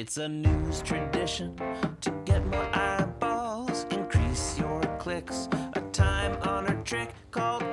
It's a news tradition to get more eyeballs, increase your clicks. A time honored trick called